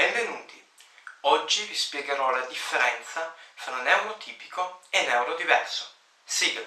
Benvenuti! Oggi vi spiegherò la differenza fra neurotipico e neurodiverso. Sigla!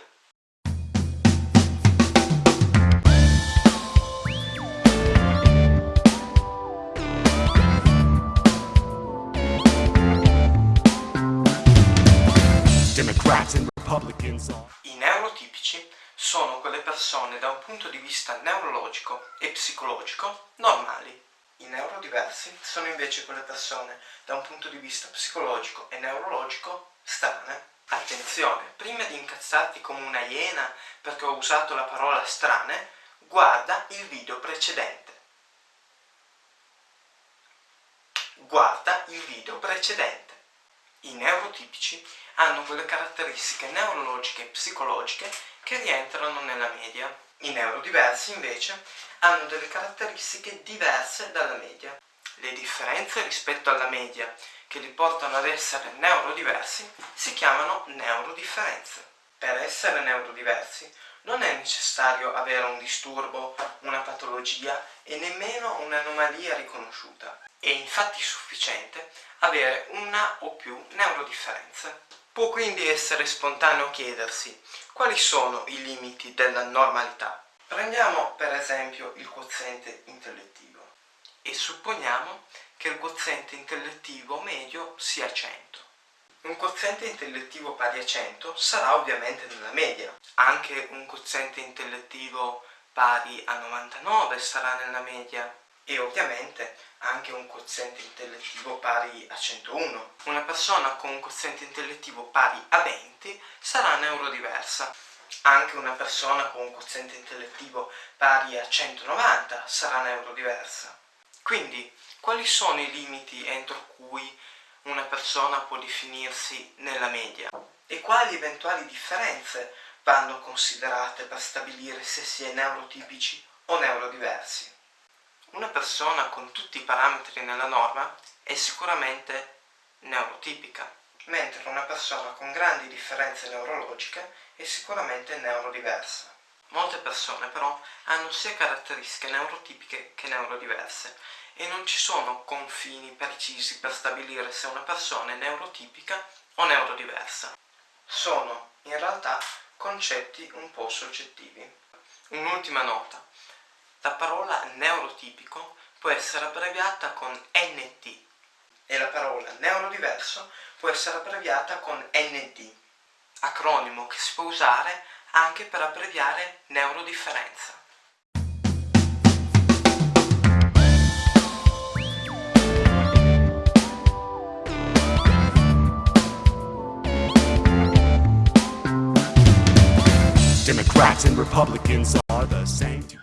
I neurotipici sono quelle persone da un punto di vista neurologico e psicologico normali i neurodiversi sono invece quelle persone da un punto di vista psicologico e neurologico strane. Attenzione, prima di incazzarti come una iena perché ho usato la parola strane, guarda il video precedente. Guarda il video precedente. I neurotipici hanno quelle caratteristiche neurologiche e psicologiche che rientrano nella media. I neurodiversi invece hanno delle caratteristiche diverse dalla media. Le differenze rispetto alla media che li portano ad essere neurodiversi si chiamano neurodifferenze. Per essere neurodiversi non è necessario avere un disturbo, una patologia e nemmeno un'anomalia riconosciuta. È infatti sufficiente avere una o più neurodifferenze. Può quindi essere spontaneo chiedersi quali sono i limiti della normalità. Prendiamo per esempio il quoziente intellettivo e supponiamo che il quoziente intellettivo medio sia 100. Un quoziente intellettivo pari a 100 sarà ovviamente nella media. Anche un quoziente intellettivo pari a 99 sarà nella media e ovviamente anche un quoziente intellettivo pari a 101. Una persona con un quoziente intellettivo pari a 20 sarà neurodiversa. Anche una persona con un quoziente intellettivo pari a 190 sarà neurodiversa. Quindi, quali sono i limiti entro cui una persona può definirsi nella media? E quali eventuali differenze vanno considerate per stabilire se si è neurotipici o neurodiversi? Una persona con tutti i parametri nella norma è sicuramente neurotipica, mentre una persona con grandi differenze neurologiche è sicuramente neurodiversa. Molte persone però hanno sia caratteristiche neurotipiche che neurodiverse e non ci sono confini precisi per stabilire se una persona è neurotipica o neurodiversa. Sono in realtà concetti un po' soggettivi. Un'ultima nota. La parola neurotipico può essere abbreviata con NT e la parola neurodiverso può essere abbreviata con ND, acronimo che si può usare anche per abbreviare neurodifferenza. Democrats and Republicans are the same.